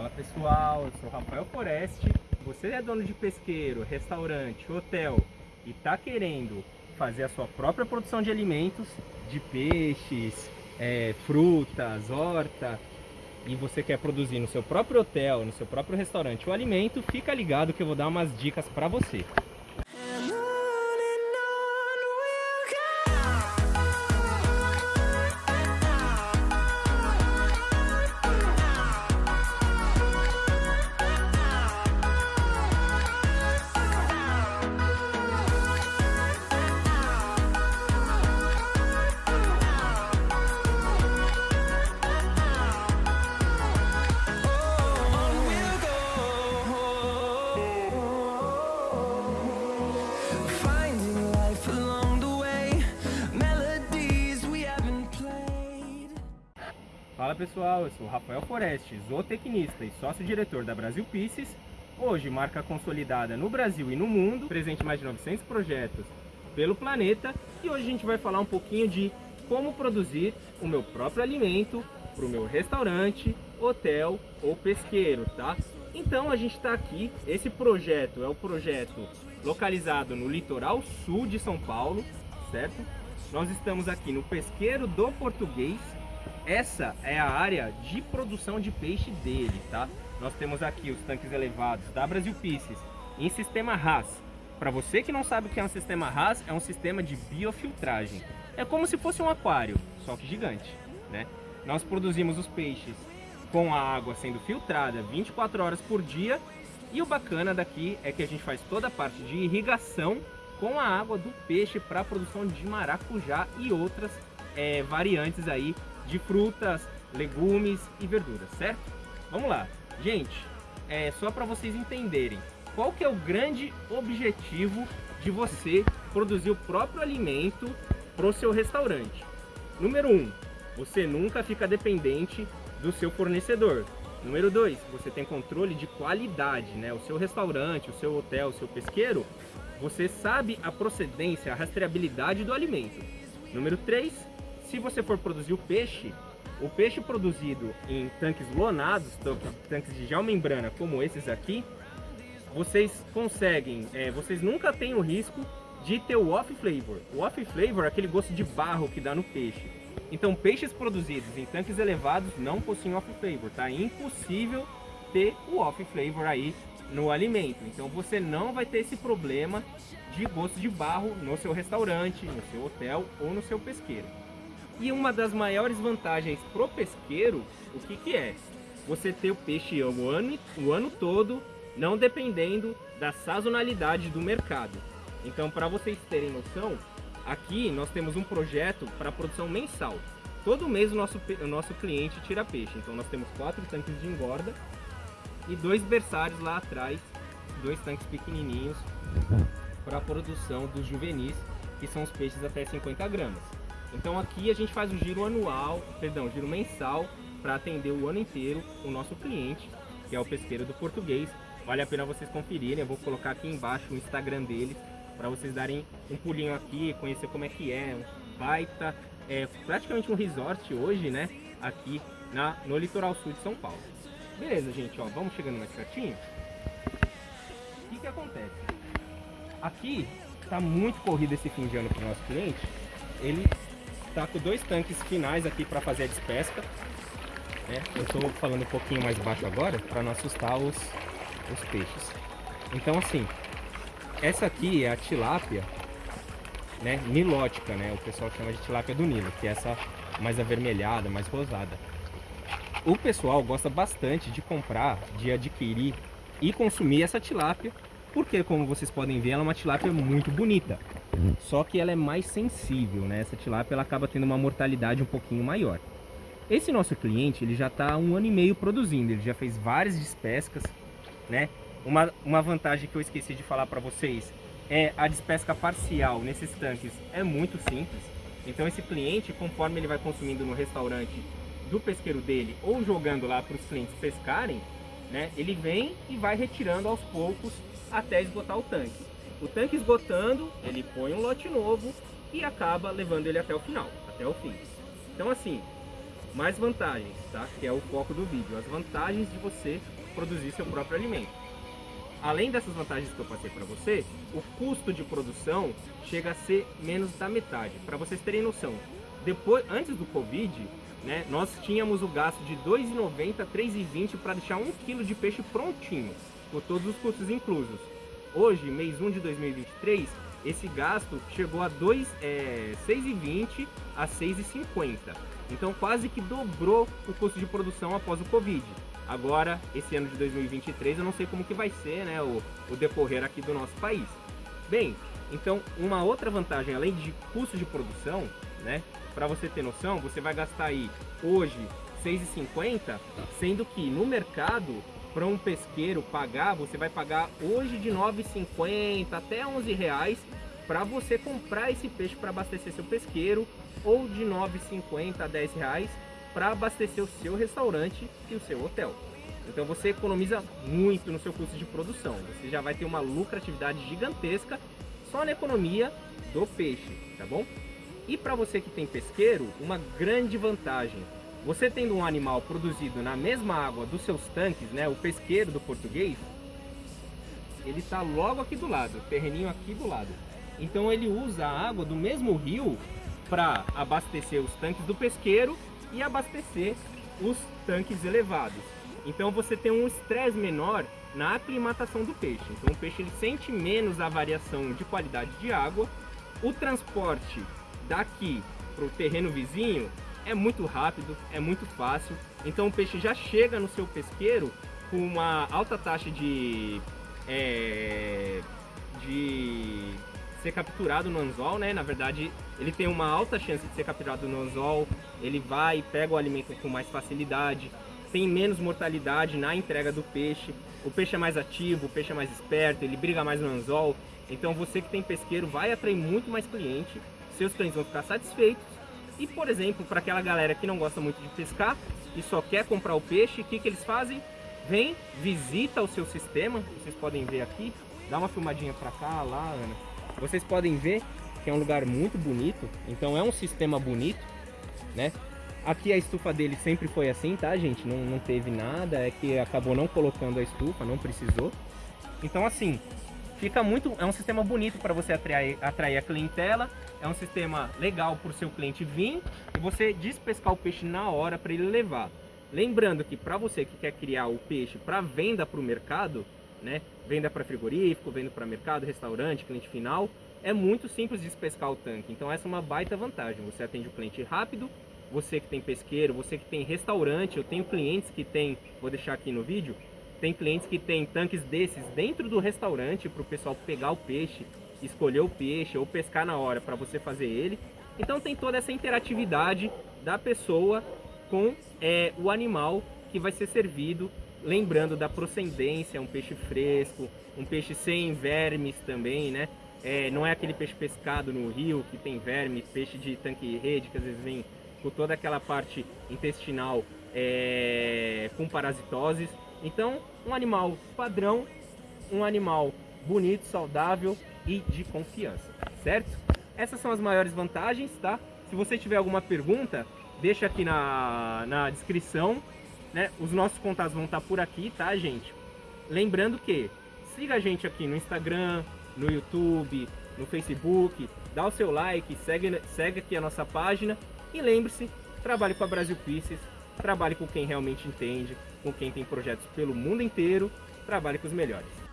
Fala pessoal, eu sou Rafael Foreste. Você é dono de pesqueiro, restaurante, hotel e está querendo fazer a sua própria produção de alimentos, de peixes, é, frutas, horta, e você quer produzir no seu próprio hotel, no seu próprio restaurante o alimento, fica ligado que eu vou dar umas dicas para você. Fala pessoal, eu sou Rafael Foreste, zootecnista e sócio-diretor da Brasil Pisces. Hoje, marca consolidada no Brasil e no mundo, presente em mais de 900 projetos pelo planeta. E hoje a gente vai falar um pouquinho de como produzir o meu próprio alimento para o meu restaurante, hotel ou pesqueiro, tá? Então a gente está aqui, esse projeto é o projeto localizado no litoral sul de São Paulo, certo? Nós estamos aqui no Pesqueiro do Português, essa é a área de produção de peixe dele, tá? Nós temos aqui os tanques elevados da Brasil Pisces em sistema RAS. Para você que não sabe o que é um sistema RAS, é um sistema de biofiltragem. É como se fosse um aquário, só que gigante, né? Nós produzimos os peixes com a água sendo filtrada 24 horas por dia e o bacana daqui é que a gente faz toda a parte de irrigação com a água do peixe para a produção de maracujá e outras é, variantes aí de frutas, legumes e verduras, certo? Vamos lá. Gente, é só para vocês entenderem qual que é o grande objetivo de você produzir o próprio alimento para o seu restaurante. Número 1, um, você nunca fica dependente do seu fornecedor. Número 2, você tem controle de qualidade, né? O seu restaurante, o seu hotel, o seu pesqueiro, você sabe a procedência, a rastreabilidade do alimento. Número 3, se você for produzir o peixe, o peixe produzido em tanques lonados, tanques de geomembrana como esses aqui, vocês conseguem, é, vocês nunca têm o risco de ter o off flavor. O off flavor é aquele gosto de barro que dá no peixe. Então peixes produzidos em tanques elevados não possuem off flavor, tá? É impossível ter o off flavor aí no alimento. Então você não vai ter esse problema de gosto de barro no seu restaurante, no seu hotel ou no seu pesqueiro. E uma das maiores vantagens pro pesqueiro, o que que é? Você ter o peixe o ano, o ano todo, não dependendo da sazonalidade do mercado. Então, para vocês terem noção, aqui nós temos um projeto para produção mensal. Todo mês o nosso, o nosso cliente tira peixe. Então, nós temos quatro tanques de engorda e dois berçários lá atrás, dois tanques pequenininhos para a produção dos juvenis, que são os peixes até 50 gramas. Então aqui a gente faz o giro anual, perdão, giro mensal para atender o ano inteiro o nosso cliente, que é o pesqueiro do português. Vale a pena vocês conferirem, eu vou colocar aqui embaixo o Instagram deles para vocês darem um pulinho aqui, conhecer como é que é, um baita, é praticamente um resort hoje, né, aqui na, no litoral sul de São Paulo. Beleza, gente, ó, vamos chegando mais pertinho. O que que acontece? Aqui está muito corrido esse fim de ano para o nosso cliente, ele Tá com dois tanques finais aqui para fazer a despesca. Né? Eu estou falando um pouquinho mais baixo agora para não assustar os, os peixes. Então assim, essa aqui é a tilápia né, nilótica, né? O pessoal chama de tilápia do Nilo, que é essa mais avermelhada, mais rosada. O pessoal gosta bastante de comprar, de adquirir e consumir essa tilápia, porque como vocês podem ver, ela é uma tilápia muito bonita. Só que ela é mais sensível, né? Essa tilápia ela acaba tendo uma mortalidade um pouquinho maior. Esse nosso cliente, ele já está um ano e meio produzindo, ele já fez várias despescas, né? Uma, uma vantagem que eu esqueci de falar para vocês é a despesca parcial nesses tanques é muito simples. Então esse cliente, conforme ele vai consumindo no restaurante do pesqueiro dele ou jogando lá para os clientes pescarem, né? Ele vem e vai retirando aos poucos até esgotar o tanque. O tanque esgotando, ele põe um lote novo e acaba levando ele até o final, até o fim. Então assim, mais vantagens, tá? Que é o foco do vídeo, as vantagens de você produzir seu próprio alimento. Além dessas vantagens que eu passei para você, o custo de produção chega a ser menos da metade. Para vocês terem noção, depois, antes do Covid, né, nós tínhamos o gasto de R$ 2,90 a R$ 3,20 para deixar um quilo de peixe prontinho, com todos os custos inclusos. Hoje, mês 1 de 2023, esse gasto chegou a R$ é, 6,20 a R$ 6,50. Então quase que dobrou o custo de produção após o Covid. Agora, esse ano de 2023, eu não sei como que vai ser né, o, o decorrer aqui do nosso país. Bem, então uma outra vantagem, além de custo de produção, né, para você ter noção, você vai gastar aí hoje 6,50, sendo que no mercado para um pesqueiro pagar, você vai pagar hoje de 9,50 até 11 reais para você comprar esse peixe para abastecer seu pesqueiro ou de 9,50 a 10 reais para abastecer o seu restaurante e o seu hotel. Então você economiza muito no seu custo de produção. Você já vai ter uma lucratividade gigantesca só na economia do peixe, tá bom? E para você que tem pesqueiro, uma grande vantagem. Você tendo um animal produzido na mesma água dos seus tanques, né, o pesqueiro do português, ele está logo aqui do lado, terreninho aqui do lado. Então ele usa a água do mesmo rio para abastecer os tanques do pesqueiro e abastecer os tanques elevados. Então você tem um estresse menor na aclimatação do peixe. Então o peixe ele sente menos a variação de qualidade de água. O transporte daqui para o terreno vizinho é muito rápido, é muito fácil. Então o peixe já chega no seu pesqueiro com uma alta taxa de, é, de ser capturado no anzol, né? Na verdade, ele tem uma alta chance de ser capturado no anzol, ele vai e pega o alimento com mais facilidade, tem menos mortalidade na entrega do peixe, o peixe é mais ativo, o peixe é mais esperto, ele briga mais no anzol, então você que tem pesqueiro vai atrair muito mais cliente, seus clientes vão ficar satisfeitos, e por exemplo, para aquela galera que não gosta muito de pescar e só quer comprar o peixe, o que, que eles fazem? Vem, visita o seu sistema, vocês podem ver aqui, dá uma filmadinha para cá, lá, Ana vocês podem ver que é um lugar muito bonito, então é um sistema bonito, né? Aqui a estufa dele sempre foi assim, tá, gente? Não, não teve nada, é que acabou não colocando a estufa, não precisou. Então, assim, fica muito... É um sistema bonito para você atrair, atrair a clientela, é um sistema legal para o seu cliente vir e você despescar o peixe na hora para ele levar. Lembrando que para você que quer criar o peixe para venda para o mercado, né? Venda para frigorífico, venda para mercado, restaurante, cliente final. É muito simples de pescar o tanque, então essa é uma baita vantagem. Você atende o cliente rápido, você que tem pesqueiro, você que tem restaurante, eu tenho clientes que tem, vou deixar aqui no vídeo, tem clientes que tem tanques desses dentro do restaurante para o pessoal pegar o peixe, escolher o peixe ou pescar na hora para você fazer ele. Então tem toda essa interatividade da pessoa com é, o animal que vai ser servido lembrando da procedência, um peixe fresco, um peixe sem vermes também, né? É, não é aquele peixe pescado no rio que tem vermes, peixe de tanque e rede que às vezes vem com toda aquela parte intestinal é, com parasitoses. Então, um animal padrão, um animal bonito, saudável e de confiança, certo? Essas são as maiores vantagens, tá? Se você tiver alguma pergunta, deixa aqui na, na descrição né? Os nossos contatos vão estar por aqui, tá, gente? Lembrando que siga a gente aqui no Instagram, no YouTube, no Facebook, dá o seu like, segue, segue aqui a nossa página e lembre-se, trabalhe com a Brasil Pieces, trabalhe com quem realmente entende, com quem tem projetos pelo mundo inteiro, trabalhe com os melhores.